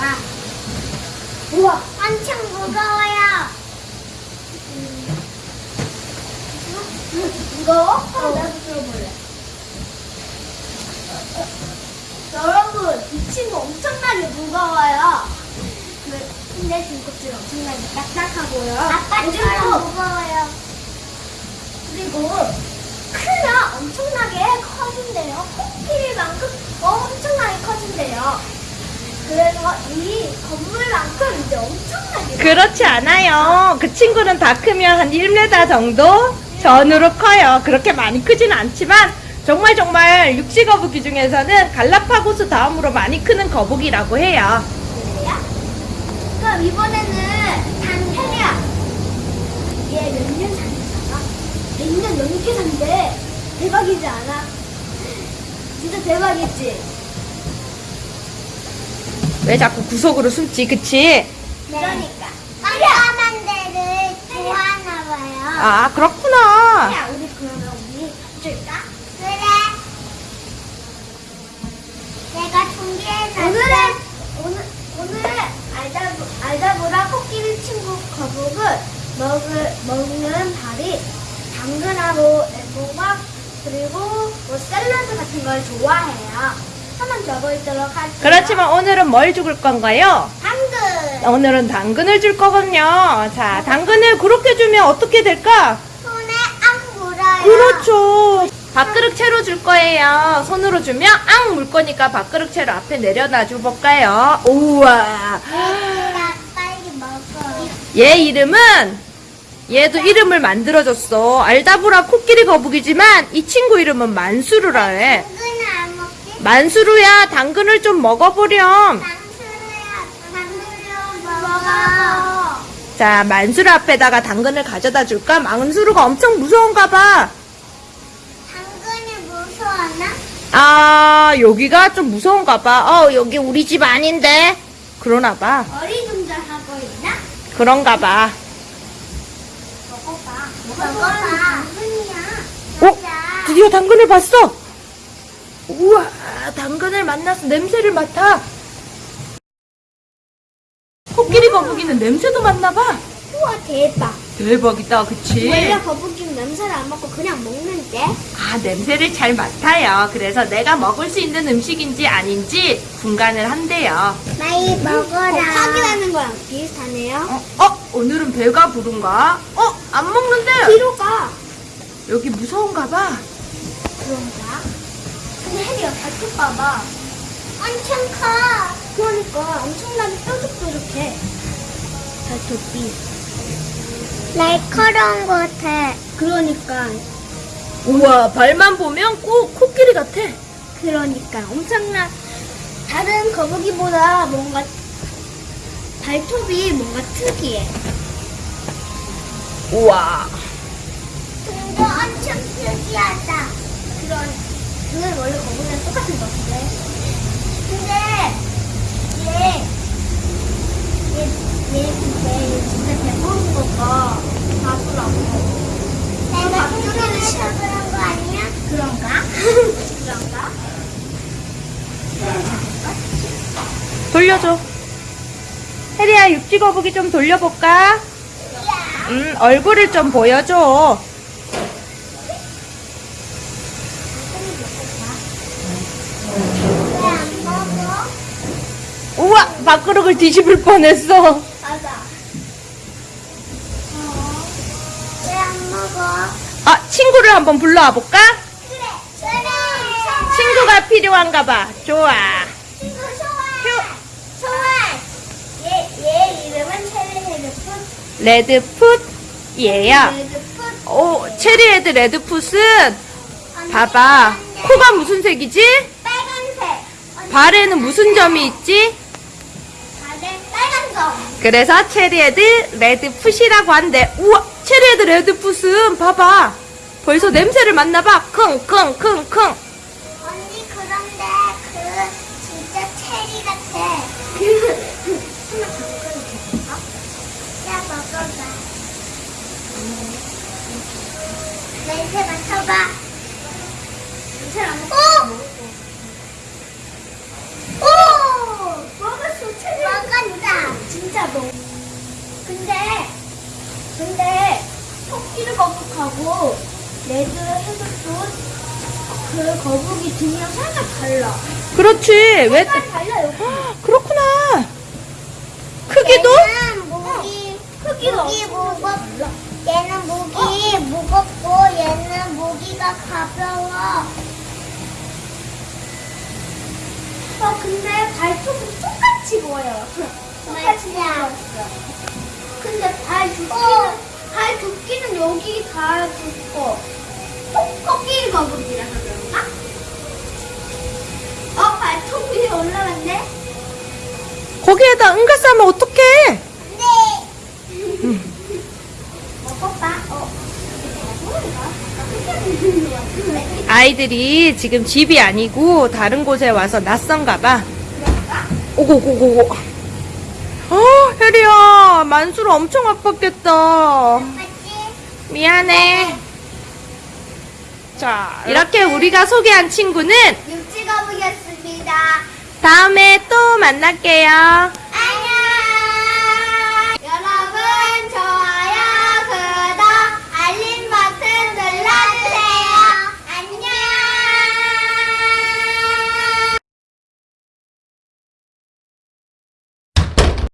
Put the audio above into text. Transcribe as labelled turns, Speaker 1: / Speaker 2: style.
Speaker 1: 봐봐. 우와, 엄청 무거워요. 무거워? 그럼 나도 들어볼래. 여러분, 이 친구 엄청나게 무거워요. 그, 근데 등껍질 엄청나게 딱딱하고요. 아빠처럼 무거워요. 그리고 크면 엄청나게 커진대요. 코끼리만큼 엄청나게 커진대요. 그래서 이 건물만큼 이제 엄청나게
Speaker 2: 그렇지 않아요. 그 친구는 다 크면 한 1m 정도 전으로 커요. 그렇게 많이 크진 않지만 정말 정말 육지 거북이 중에서는 갈라파고스 다음으로 많이 크는 거북이라고 해요.
Speaker 1: 그래요? 그럼 이번에는 단테리아. 얘몇년 산다가? 100년 넘게 산대. 대박이지 않아? 진짜 대박이지?
Speaker 2: 왜 자꾸 구석으로 숨지, 그치?
Speaker 1: 그러니까. 깜깜한 데를 좋아하나 봐요.
Speaker 2: 아, 그렇구나.
Speaker 1: 야, 우리 그러면 우리 줄까? 그래. 내가 준비해놨어. 오늘은 오늘 오늘은 알다보 알다보라 코끼리 친구 거북은 먹을 먹는 밥이 당근하고 애호박 그리고 뭐 샐러드 같은 걸 좋아해요. 한번 적어있도록 할게요.
Speaker 2: 그렇지만 오늘은 뭘 죽을 건가요?
Speaker 1: 당근.
Speaker 2: 오늘은 당근을 줄 거거든요. 자, 당근을 그렇게 주면 어떻게 될까?
Speaker 1: 손에 앙 물어요.
Speaker 2: 그렇죠. 밥그릇 채로 줄 거예요. 손으로 주면 앙 물 거니까 밥그릇 채로 앞에 내려놔 줘 볼까요? 우와.
Speaker 1: 나 빨리 먹어.
Speaker 2: 얘 이름은 얘도 이름을 만들어줬어. 알다보라 코끼리 거북이지만 이 친구 이름은 만수르라 해. 만수르야, 당근을 좀 먹어보렴. 자, 만수르 앞에다가 당근을 가져다 줄까? 만수르가 엄청 무서운가 봐.
Speaker 1: 당근이 무서웠나?
Speaker 2: 아, 여기가 좀 무서운가 봐. 어, 여기 우리 집 아닌데. 그러나 봐.
Speaker 1: 어리둥절하고 있나?
Speaker 2: 그런가 봐.
Speaker 1: 먹어봐. 먹어봐. 당근이야.
Speaker 2: 어? 드디어 당근을 봤어. 우와, 당근을 만나서 냄새를 맡아. 코끼리 거북이는 냄새도 맡나 봐.
Speaker 1: 우와 대박.
Speaker 2: 대박이다, 그치?
Speaker 1: 원래 거북이는 냄새를 안 맡고 그냥 먹는데.
Speaker 2: 아, 냄새를 잘 맡아요. 그래서 내가 먹을 수 있는 음식인지 아닌지 분간을 한대요.
Speaker 1: 많이 먹어라. 곱하기라는 거랑 비슷하네요.
Speaker 2: 어, 어, 오늘은 배가 부른가? 어, 안 먹는데?
Speaker 1: 뒤로 가.
Speaker 2: 여기 무서운가 봐.
Speaker 1: 그런가? 발톱 봐봐. 엄청 커. 그러니까 엄청나게 뾰족뾰족해. 발톱이. 날카로운 것 같아. 그러니까.
Speaker 2: 우와, 발만 보면 꼭 코끼리 같아.
Speaker 1: 그러니까 엄청나. 다른 거북이보다 뭔가 발톱이 뭔가 특이해.
Speaker 2: 우와.
Speaker 1: 근데 엄청 특이하다. 그런, 그건 원래 거북이랑 똑같은 것 같은데. 근데, 얘, 얘, 얘 근데 얘 진짜 배부른 거가 밥을 안 먹어. 내가 밥줄에서 그런 거 아니야? 그런가? 그런가?
Speaker 2: 돌려줘. 혜리야, 육지 거북이 좀 돌려볼까? 음, 얼굴을 좀 보여줘. 우와, 밥그릇을 뒤집을 뻔했어.
Speaker 1: 맞아. 어. 왜 안 먹어?
Speaker 2: 아, 친구를 한번 불러와 볼까?
Speaker 1: 그래. 그래.
Speaker 2: 친구가 필요한가 봐. 좋아.
Speaker 1: 친구 소환. 소환. 얘, 얘 이름은 체리헤드풋.
Speaker 2: 레드풋, 얘야.
Speaker 1: 레드풋.
Speaker 2: 오, cherry head red foot은 봐봐. 코가 무슨 색이지?
Speaker 1: 빨간색.
Speaker 2: 발에는 무슨 점이 있지?
Speaker 1: 발에 빨간 점.
Speaker 2: 그래서 cherry head red foot이라고 한대. 우와, cherry head red foot은 봐봐. 벌써 냄새를 맡나봐. 킁킁킁킁.
Speaker 1: 언니 그런데 그 진짜 체리 같아. 냄새 맡아봐. 냄새 안 맡아. 어? 어! 어! 레드 해독도 그 거북이 등이랑 살짝 달라.
Speaker 2: 그렇지. 왜?
Speaker 1: 달라요.
Speaker 2: 그렇구나.
Speaker 3: 무겁고 얘는 모기가 가벼워.
Speaker 1: 어 근데 발톱은 똑같이 보여요. 똑같이 생겼어. 근데 발 두께는
Speaker 3: 어.
Speaker 1: 발 두께는 여기 다 굵고 코끼리 거북이라서 그런가? 어 발톱 위에 올라갔네.
Speaker 2: 거기에다 응가 싸면 어떡해?
Speaker 3: 네.
Speaker 1: 먹어봐. 어. 네.
Speaker 2: 아이들이 지금 집이 아니고 다른 곳에 와서 낯선가 봐. 오고고고고. 어, 혜리야, 만수를 엄청 아팠겠다. 미안해. 자, 이렇게 우리가 소개한 친구는
Speaker 1: 육지 거북이었습니다.
Speaker 2: 다음에 또 만날게요.